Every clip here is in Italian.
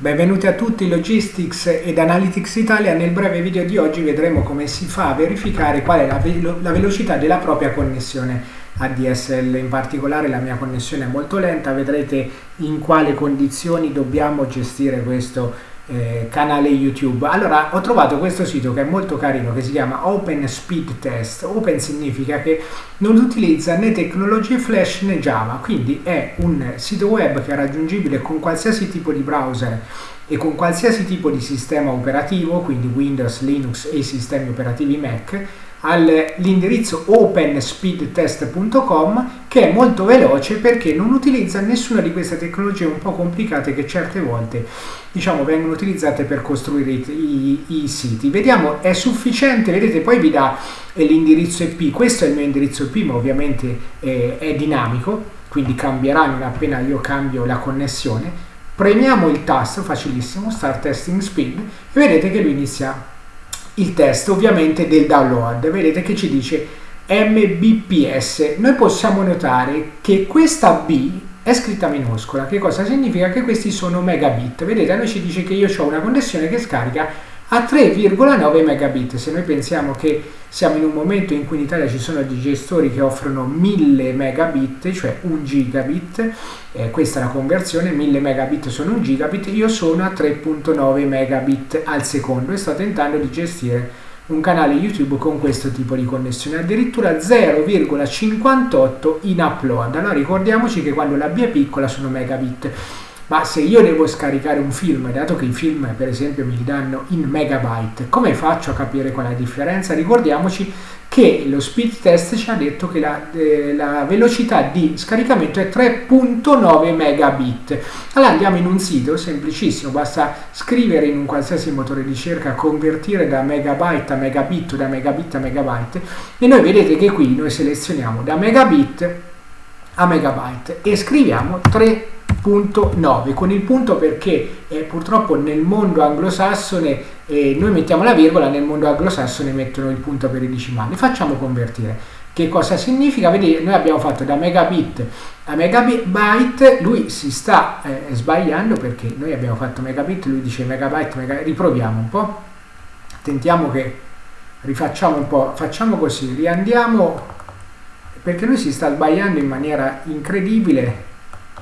Benvenuti a tutti Logistics ed Analytics Italia. Nel breve video di oggi vedremo come si fa a verificare qual è la, velo la velocità della propria connessione ADSL. In particolare la mia connessione è molto lenta, vedrete in quale condizioni dobbiamo gestire questo eh, canale YouTube. Allora, ho trovato questo sito che è molto carino, che si chiama Open Speed Test. Open significa che non utilizza né tecnologie flash né Java, quindi è un sito web che è raggiungibile con qualsiasi tipo di browser e con qualsiasi tipo di sistema operativo, quindi Windows, Linux e i sistemi operativi Mac all'indirizzo openspeedtest.com che è molto veloce perché non utilizza nessuna di queste tecnologie un po' complicate che certe volte diciamo vengono utilizzate per costruire i, i, i siti. Vediamo è sufficiente? Vedete poi vi dà eh, l'indirizzo IP questo è il mio indirizzo IP ma ovviamente eh, è dinamico quindi cambierà non appena io cambio la connessione. Premiamo il tasto facilissimo start testing speed e vedete che lui inizia il test ovviamente del download. Vedete che ci dice Mbps. Noi possiamo notare che questa B è scritta minuscola. Che cosa significa? Che questi sono megabit. Vedete, a noi ci dice che io ho una connessione che scarica a 3,9 megabit. Se noi pensiamo che siamo in un momento in cui in Italia ci sono dei gestori che offrono 1000 megabit, cioè 1 gigabit, eh, questa è la conversione, 1000 megabit sono 1 gigabit, io sono a 3,9 megabit al secondo e sto tentando di gestire un canale YouTube con questo tipo di connessione, addirittura 0,58 in upload. Allora ricordiamoci che quando la B è piccola sono megabit ma se io devo scaricare un film, dato che i film per esempio mi danno in megabyte, come faccio a capire qual è la differenza? Ricordiamoci che lo speed test ci ha detto che la, eh, la velocità di scaricamento è 3.9 megabit. Allora andiamo in un sito semplicissimo, basta scrivere in un qualsiasi motore di ricerca, convertire da megabyte a megabit da megabit a megabyte e noi vedete che qui noi selezioniamo da megabit a megabyte e scriviamo 3 punto 9 con il punto perché eh, purtroppo nel mondo anglosassone eh, noi mettiamo la virgola nel mondo anglosassone mettono il punto per i decimali. Facciamo convertire. Che cosa significa? Vedete, noi abbiamo fatto da megabit a megabyte, lui si sta eh, sbagliando perché noi abbiamo fatto megabit, lui dice megabyte, megabyte, riproviamo un po', tentiamo che rifacciamo un po', facciamo così, riandiamo perché lui si sta sbagliando in maniera incredibile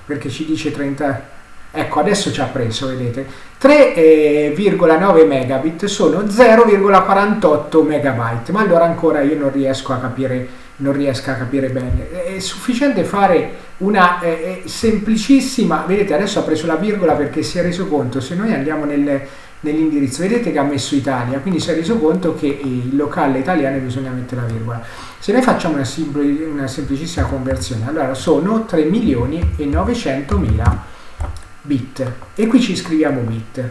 perché ci dice 30 ecco adesso ci ha preso vedete. 3,9 megabit sono 0,48 megabyte ma allora ancora io non riesco a capire non riesco a capire bene. È sufficiente fare una eh, semplicissima vedete adesso ha preso la virgola perché si è reso conto se noi andiamo nel, nell'indirizzo. Vedete che ha messo Italia quindi si è reso conto che il locale italiano bisogna mettere la virgola. Se noi facciamo una, sempl una semplicissima conversione, allora sono 3 milioni e 900 mila bit. E qui ci scriviamo bit.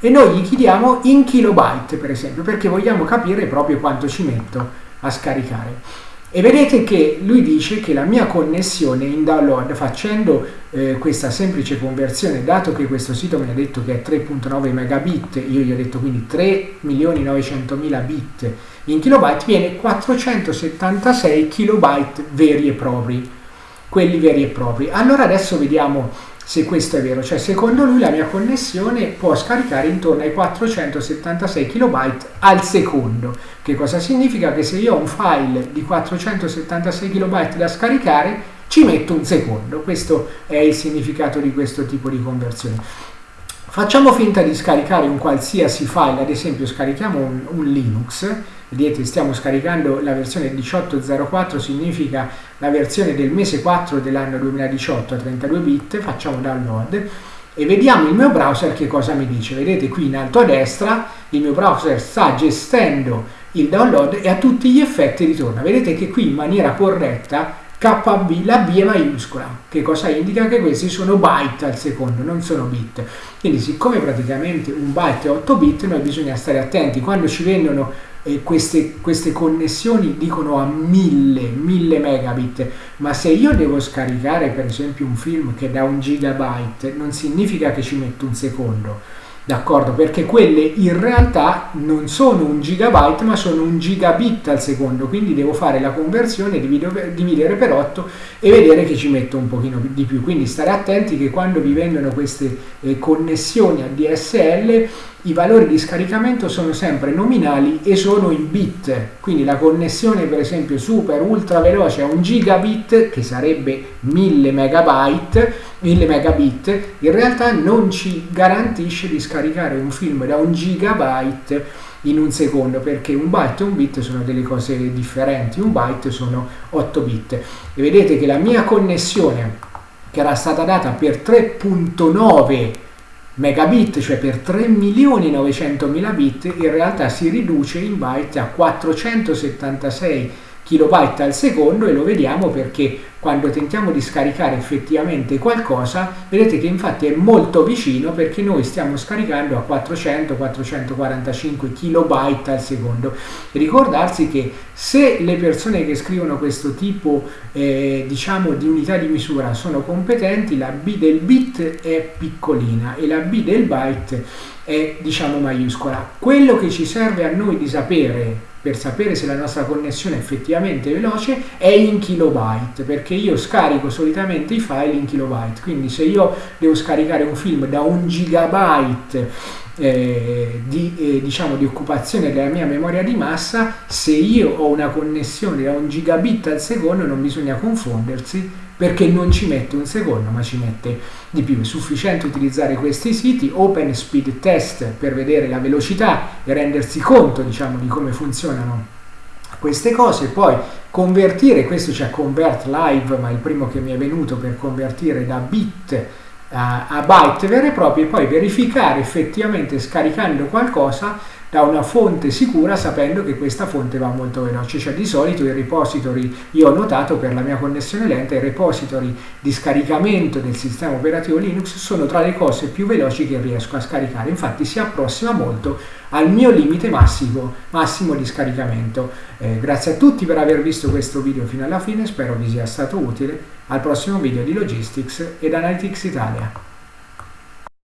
E noi gli chiediamo in kilobyte per esempio perché vogliamo capire proprio quanto ci metto a scaricare e vedete che lui dice che la mia connessione in download facendo eh, questa semplice conversione dato che questo sito mi ha detto che è 3.9 megabit io gli ho detto quindi 3.900.000 bit in kilobyte viene 476 kilobyte veri e propri quelli veri e propri. Allora adesso vediamo se questo è vero, cioè secondo lui la mia connessione può scaricare intorno ai 476 KB al secondo. Che cosa significa? Che se io ho un file di 476 KB da scaricare, ci metto un secondo. Questo è il significato di questo tipo di conversione. Facciamo finta di scaricare un qualsiasi file, ad esempio scarichiamo un, un Linux, vedete stiamo scaricando la versione 18.04 significa la versione del mese 4 dell'anno 2018 a 32 bit facciamo download e vediamo il mio browser che cosa mi dice. Vedete qui in alto a destra il mio browser sta gestendo il download e a tutti gli effetti ritorna. Vedete che qui in maniera corretta KB, la B è maiuscola, che cosa indica? Che questi sono byte al secondo, non sono bit. Quindi siccome praticamente un byte è 8 bit, noi bisogna stare attenti. Quando ci vendono eh, queste, queste connessioni dicono a 1000, 1000 megabit, ma se io devo scaricare per esempio un film che da un gigabyte, non significa che ci metto un secondo, d'accordo? Perché quelle in realtà non sono un gigabyte ma sono un gigabit al secondo, quindi devo fare la conversione, dividere per 8 e vedere che ci metto un pochino di più. Quindi stare attenti che quando vi vendono queste eh, connessioni a DSL i valori di scaricamento sono sempre nominali e sono in bit, quindi la connessione per esempio super ultra veloce a un gigabit che sarebbe 1000 megabyte, 1000 megabit, in realtà non ci garantisce di scaricare un film da un gigabyte in un secondo perché un byte e un bit sono delle cose differenti, un byte sono 8 bit. E vedete che la mia connessione che era stata data per 3.9 megabit, cioè per 3.900.000 bit, in realtà si riduce in byte a 476 kilobyte al secondo e lo vediamo perché quando tentiamo di scaricare effettivamente qualcosa, vedete che infatti è molto vicino perché noi stiamo scaricando a 400-445 kilobyte al secondo. ricordarsi che se le persone che scrivono questo tipo eh, diciamo di unità di misura sono competenti, la B del bit è piccolina e la B del byte è diciamo maiuscola. Quello che ci serve a noi di sapere per sapere se la nostra connessione è effettivamente veloce è in kilobyte perché io scarico solitamente i file in kilobyte. Quindi se io devo scaricare un film da un gigabyte eh, di, eh, diciamo, di occupazione della mia memoria di massa se io ho una connessione da un gigabit al secondo non bisogna confondersi perché non ci mette un secondo ma ci mette di più. È sufficiente utilizzare questi siti, Open Speed Test per vedere la velocità e rendersi conto diciamo, di come funzionano queste cose, poi convertire, questo c'è Convert Live, ma è il primo che mi è venuto per convertire da bit a, byte vere e proprie, poi verificare effettivamente scaricando qualcosa da una fonte sicura sapendo che questa fonte va molto veloce. Cioè di solito i repository, io ho notato per la mia connessione lenta, i repository di scaricamento del sistema operativo Linux sono tra le cose più veloci che riesco a scaricare. Infatti si approssima molto al mio limite massimo, massimo di scaricamento. Eh, grazie a tutti per aver visto questo video fino alla fine, spero vi sia stato utile. Al prossimo video di Logistics ed Analytics Italia.